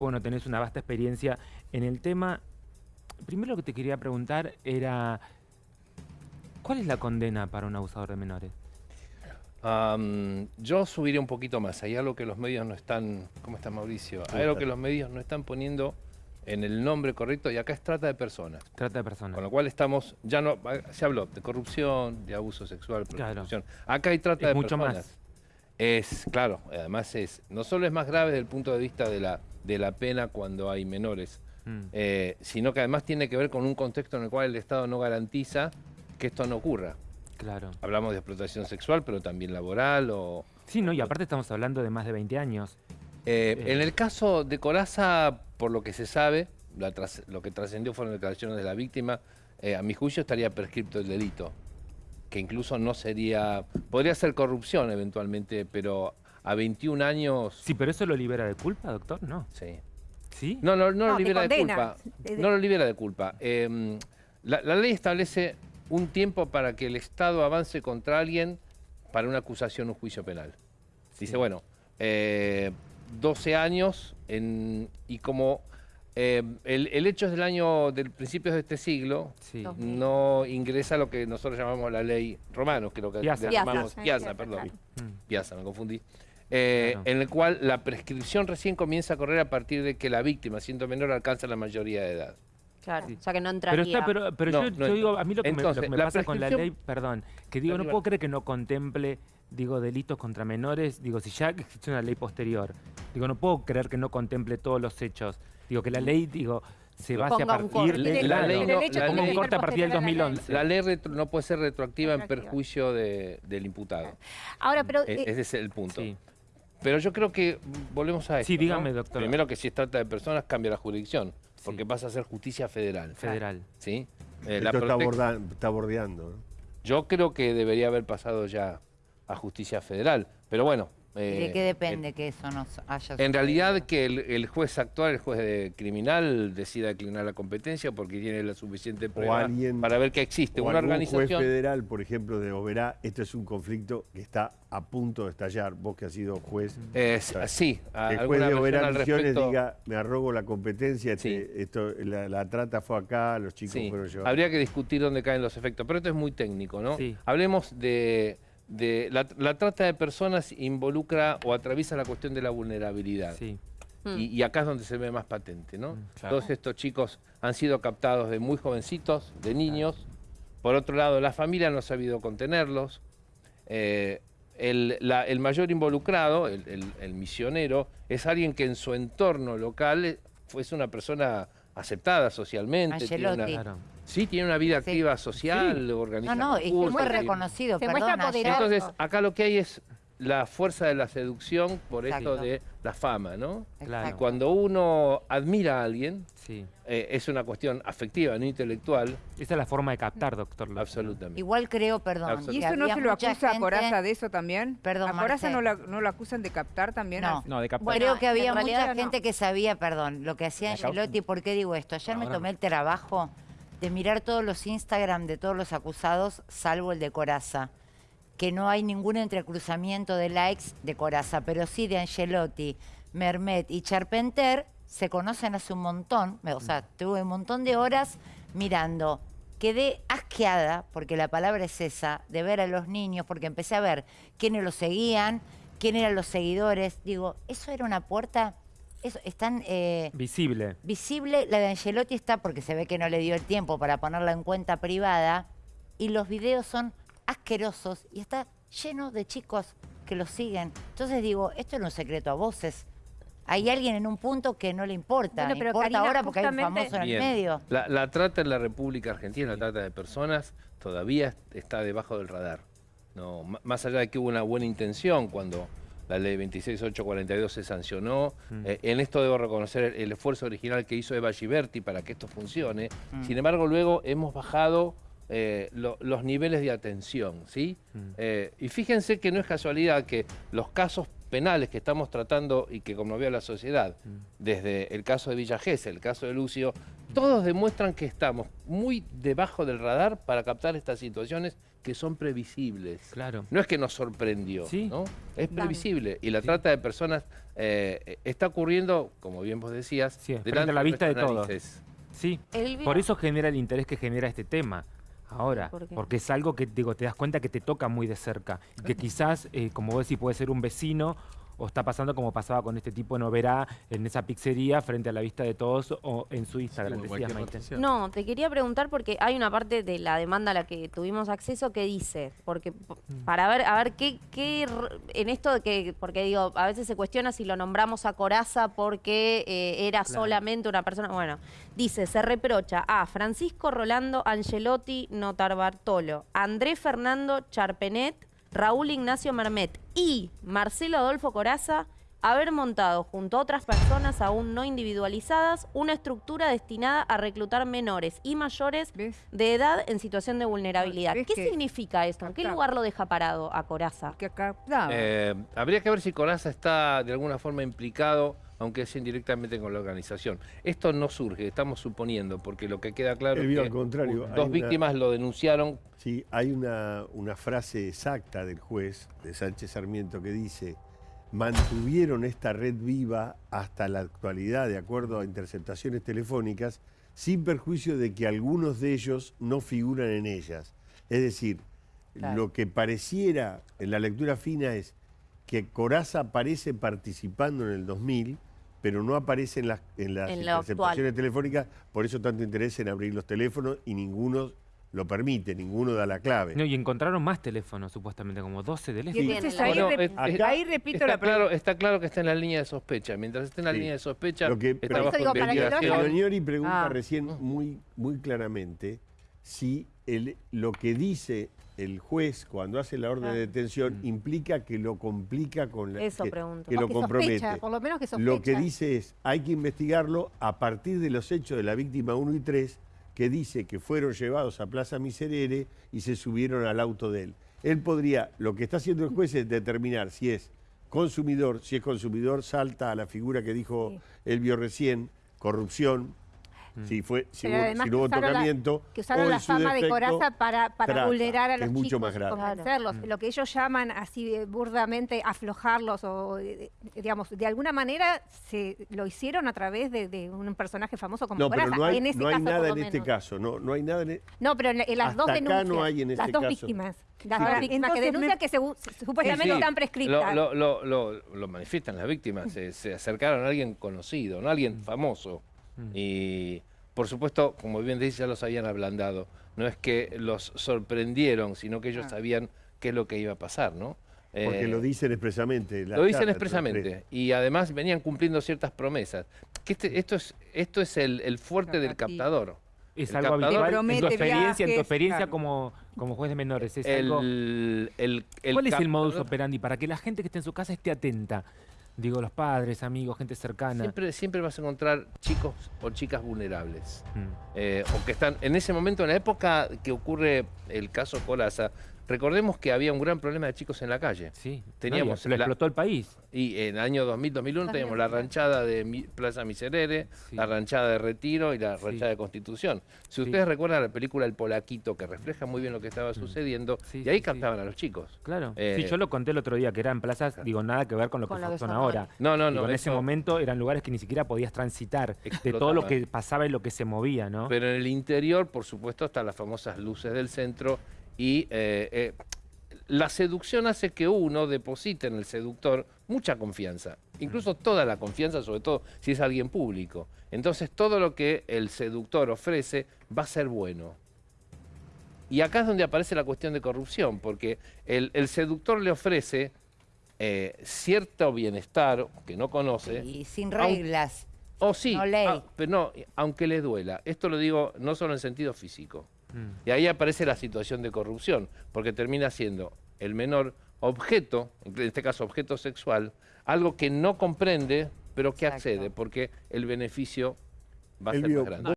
bueno, tenés una vasta experiencia en el tema. Primero lo que te quería preguntar era, ¿cuál es la condena para un abusador de menores? Yo subiría un poquito más. Hay algo que los medios no están... ¿Cómo está Mauricio? Hay algo que los medios no están poniendo en el nombre correcto y acá es trata de personas. Trata de personas. Con lo cual estamos, ya no, se habló de corrupción, de abuso sexual, Claro. prostitución. Acá hay trata Es de mucho personas. más. Es, claro, además es, no solo es más grave desde el punto de vista de la, de la pena cuando hay menores, Mm. eh, sino que además tiene que ver con un contexto en el cual el Estado no garantiza que esto no ocurra. Claro. Hablamos de explotación sexual, pero también laboral o... Sí, no, y aparte estamos hablando de más de 20 años. Eh, Eh. En el caso de Coraza, por lo que se sabe, la tras- lo que trascendió fueron declaraciones de la víctima, a mi juicio estaría prescripto el delito, que incluso no sería... Podría ser corrupción eventualmente, pero a 21 años... Sí, pero eso lo libera de culpa, doctor, ¿no? Sí. ¿Sí? No, no, no, No, lo libera de culpa. No lo libera de culpa. Eh, la, la ley establece un tiempo para que el Estado avance contra alguien para una acusación o un juicio penal. Dice, Sí. bueno, eh, 12 años en- y como eh, el, el hecho es del año, del principios de este siglo, Sí. No ingresa lo que nosotros llamamos la ley Romanos, que es lo que Piazza. llamamos Piazza, perdón. Mm. Piazza, me confundí. eh, Claro. En el cual la prescripción recién comienza a correr a partir de que la víctima, siendo menor, alcanza la mayoría de edad. Claro, Sí. o sea que no Pero, entraría. está, pero, pero No, yo, no yo digo, a mí lo que me, lo Entonces, que me pasa con la ley, perdón, que digo, no puedo creer que no contemple, digo, delitos contra menores, digo, si ya existe una ley posterior, digo, no puedo creer que no contemple todos los hechos, digo, que la ley, digo, se base a partir de... La ley no- ponga un corte a partir del 2011. La ley retro- no puede ser retroactiva en perjuicio de- del imputado. Ahora, pero E- eh, Ese es el punto. Sí. Pero yo creo que volvemos a esto. Sí, ¿no? dígame, doctor. Primero que si se trata de personas, cambia la jurisdicción, porque pasa a ser justicia federal. Federal. ¿sí? Eh, la está, está bordeando. ¿no? Yo creo que debería haber pasado ya a justicia federal. Pero bueno. ¿Y ¿De eh, qué depende que eso no haya En realidad que el, el juez actual, el juez de criminal, decida declinar la competencia porque tiene la suficiente prueba alguien- para ver que existe O una algún juez organización. federal, por ejemplo, de Oberá, esto es un conflicto que está a punto de estallar. Vos que has sido juez, Es- sí, a- el juez de Oberá Misiones diga, me arrogo la competencia, Sí. este- esto, la, la trata fue acá, los chicos Sí, fueron llevados. habría que discutir dónde caen los efectos, pero esto es muy técnico, ¿no? Sí. Hablemos de, de la, la trata de personas involucra o atraviesa la cuestión de la vulnerabilidad. Sí. Y, y acá es donde se ve más patente, ¿no? Mm, claro. Todos estos chicos han sido captados de muy jovencitos, de niños. Por otro lado, la familia no ha sabido contenerlos. Eh, el, la- el mayor involucrado, el, el- el misionero, es alguien que en su entorno local eh, fuese una persona aceptada socialmente. tiene una- sí, tiene una vida Sí. activa social, No, organiza no, es cursos, fue muestra- reconocido, se perdón. Entonces, acá lo que hay es la fuerza de la seducción por esto Exacto. de la fama, ¿no? Claro. Cuando uno admira a alguien, Sí. eh, es una cuestión afectiva, no intelectual, Esa es la forma de captar, doctor. Lo- absolutamente. Igual creo, perdón. ¿Y eso no se lo acusa a Coraza de eso también? Perdón, ¿A Coraza no, la- no lo acusan de captar también? No. No, de captar. Bueno, Creo que había mucha no. gente que sabía, perdón, lo que hacía. Angelotti. ¿Por qué digo esto? Ayer me tomé el trabajo de mirar todos los Instagram de todos los acusados, salvo el de Coraza. Que no hay ningún entrecruzamiento de likes de Coraza, pero sí de Angelotti, Mermet y Charpenter se conocen hace un montón. O sea, tuve un montón de horas mirando. Quedé asqueada, porque la palabra es esa, de ver a los niños, porque empecé a ver quiénes los seguían, quién eran los seguidores. Digo, eso era una puerta. Eso, están eh, Visible. visible. La de Angelotti está porque se ve que no le dio el tiempo para ponerla en cuenta privada. Y los videos son asquerosos y está lleno de chicos que los siguen. Entonces digo, esto era un secreto a voces. Hay alguien en un punto que no le importa. Bueno, pero importa Karina, ahora porque hay un famoso en el medio. La, la trata en la República Argentina, la trata de personas, todavía está debajo del radar. No, más allá de que hubo una buena intención cuando la ley 26842 se sancionó, Mm. eh, en esto debo reconocer el, el esfuerzo original que hizo Eva Giberti para que esto funcione. Mm. Sin embargo, luego hemos bajado eh, lo- los niveles de atención, ¿sí? Mm. Eh, y fíjense que no es casualidad que los casos penales que estamos tratando y que conmovió a la sociedad, Mm. desde el caso de Villa Gesell, el caso de Lucio, todos demuestran que estamos muy debajo del radar para captar estas situaciones que son previsibles. Claro. No es que nos sorprendió, Sí. ¿no? Es Claro. previsible. Y la Sí. trata de personas eh, está ocurriendo, como bien vos decías, Sí, frente delante a la vista de todos. Sí, Elvira, por eso genera el interés que genera este tema. Ahora, porque es algo que digo, te das cuenta que te toca muy de cerca. Y que quizás, eh, como vos decís, puede ser un vecino o está pasando como pasaba con este tipo en Oberá, en esa pizzería, frente a la vista de todos o en su Instagram. en decías. No, te quería preguntar porque hay una parte de la demanda a la que tuvimos acceso que dice, porque Mm. para ver, a ver qué, qué en esto de que, porque digo, a veces se cuestiona si lo nombramos a Coraza porque eh, era Claro. solamente una persona. Bueno, dice, se reprocha a Francisco Rolando Angelotti Notar Bartolo, André Fernando Charpenet, Raúl Ignacio Mermet y Marcelo Adolfo Coraza haber montado junto a otras personas aún no individualizadas una estructura destinada a reclutar menores y mayores ¿Ves? de edad en situación de vulnerabilidad. ¿Ves ¿Qué que- significa esto? ¿En qué lugar lo deja parado a Coraza? Que. Eh, habría que ver si Coraza está de alguna forma implicado, aunque sea indirectamente con la organización. Esto no surge, estamos suponiendo, porque lo que queda claro Elvio, es al que contrario, dos una- víctimas lo denunciaron Sí, hay una, una frase exacta del juez, de Sánchez Sarmiento, que dice, mantuvieron esta red viva hasta la actualidad, de acuerdo a interceptaciones telefónicas, sin perjuicio de que algunos de ellos no figuran en ellas. Es decir, Claro. lo que pareciera en la lectura fina es que Coraza aparece participando en el 2000, pero no aparece en las, en las En interceptaciones telefónicas, por eso tanto interés en abrir los teléfonos y ninguno lo permite, ninguno da la clave. No, y encontraron más teléfonos, supuestamente, como 12 y teléfonos. Sí. entonces ahí, Bueno, rep- ahí repito Está la claro, está claro que está en la línea de sospecha. Mientras esté en la Sí. línea de sospecha, Lo que- está Por eso bajo digo, para que lo pregunta Ah. recién muy, muy claramente si el- lo que dice el juez cuando hace la orden Claro. de detención implica que lo complica con la Eso que, pregunto. que lo que compromete. sospecha, por lo menos que Lo que dice es, hay que investigarlo a partir de los hechos de la víctima 1 y 3, que dice que fueron llevados a Plaza Miserere y se subieron al auto de él. Él podría, lo que está haciendo el juez es determinar si es consumidor, si es consumidor, salta a la figura que dijo Sí. él vio recién, corrupción, si, fue, si, hubo, si no hubo que usaron la- tocamiento, que usaron o la fama de coraza para, para trata, vulnerar a los es mucho chicos más y grave. Lo que ellos llaman así eh, burdamente aflojarlos o, eh, eh, digamos, de alguna manera se lo hicieron a través de, de un personaje famoso como No, pero Coraza. no hay, en ese no hay caso, nada en este caso, no, no hay nada en e- No, pero en, en las Hasta dos acá no denuncias. hay en las este dos caso. víctimas. Las Ahora, dos víctimas que me- denuncian que según- supuestamente Sí, sí. están prescritas. Lo, lo- lo- lo- lo manifiestan las víctimas, se, se acercaron a alguien conocido, no a alguien famoso. Mm. Y por supuesto, como bien dice, ya los habían ablandado. No es que los sorprendieron, sino que ellos Ah. sabían qué es lo que iba a pasar, ¿no? porque Eh, lo dicen expresamente. la lo dicen expresamente. Y además venían cumpliendo ciertas promesas. Que este- esto es, esto es el, el fuerte del captador. Es El algo habitual en tu experiencia, en tu experiencia claro. como, como juez de menores. Es algo- El, el- el ¿Cuál es el modus operandi? Para que la gente que esté en su casa esté atenta. Digo, los padres, amigos, gente cercana. Siempre, siempre vas a encontrar chicos o chicas vulnerables. Mm. eh, o que están en ese momento, en la época que ocurre el caso Colaza, recordemos que había un gran problema de chicos en la calle. Sí, Teníamos no, la- explotó el país. Y en el año 2000-2001 teníamos la ranchada de Mi- Plaza Miserere, Sí. la ranchada de Retiro y la Sí. ranchada de Constitución. Si Sí. ustedes recuerdan la película El Polaquito, que refleja muy bien lo que estaba sucediendo, Mm. Sí, y ahí sí, sí. captaban a los chicos. Claro. Eh, sí, yo lo conté el otro día, que eran plazas, digo, nada que ver con lo Con que que son ahora. No, no, Digo, no. en ese momento eran lugares que ni siquiera podías transitar de todo lo que pasaba y lo que se movía, ¿no? Pero en el interior, por supuesto, están las famosas luces del centro y eh, eh, la seducción hace que uno deposite en el seductor mucha confianza, incluso toda la confianza, sobre todo si es alguien público. Entonces todo lo que el seductor ofrece va a ser bueno. Y acá es donde aparece la cuestión de corrupción, porque el, el seductor le ofrece eh, cierto bienestar que no conoce, Y sin reglas. o sí, No ley. ah, pero no, aunque le duela. Esto lo digo no solo en sentido físico. Mm. Y ahí aparece la situación de corrupción, porque termina siendo el menor objeto, en este caso objeto sexual, algo que no comprende, pero que Exacto. accede, porque el beneficio va a ser más grande.